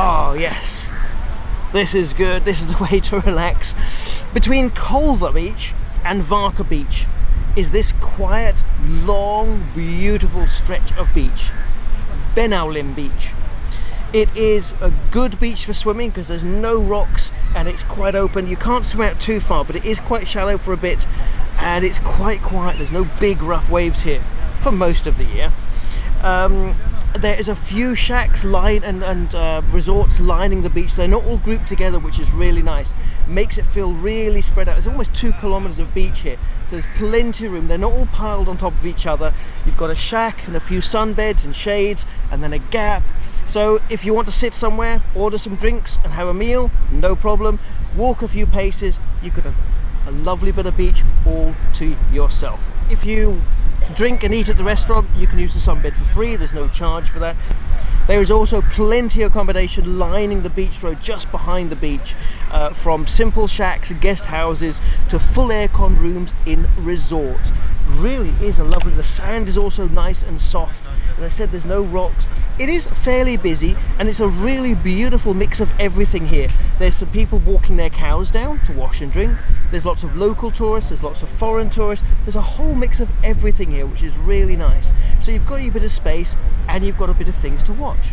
Oh yes, this is good. This is the way to relax. Between Colva Beach and Varca Beach is this quiet, long, beautiful stretch of beach, Benaulim Beach. It is a good beach for swimming because there's no rocks and it's quite open. You can't swim out too far, but it is quite shallow for a bit and it's quite quiet. There's no big rough waves here for most of the year. Um, there is a few shacks line and, and uh, resorts lining the beach. They're not all grouped together, which is really nice. Makes it feel really spread out. There's almost two kilometers of beach here. So there's plenty of room. They're not all piled on top of each other. You've got a shack and a few sunbeds and shades and then a gap so if you want to sit somewhere, order some drinks and have a meal, no problem. Walk a few paces, you could have a lovely bit of beach all to yourself. If you drink and eat at the restaurant, you can use the sunbed for free, there's no charge for that. There is also plenty of accommodation lining the beach road just behind the beach, uh, from simple shacks, and guest houses, to full aircon rooms in resorts. Really is a lovely, the sand is also nice and soft. As I said, there's no rocks, it is fairly busy and it's a really beautiful mix of everything here. There's some people walking their cows down to wash and drink. There's lots of local tourists, there's lots of foreign tourists. There's a whole mix of everything here, which is really nice. So you've got a bit of space and you've got a bit of things to watch.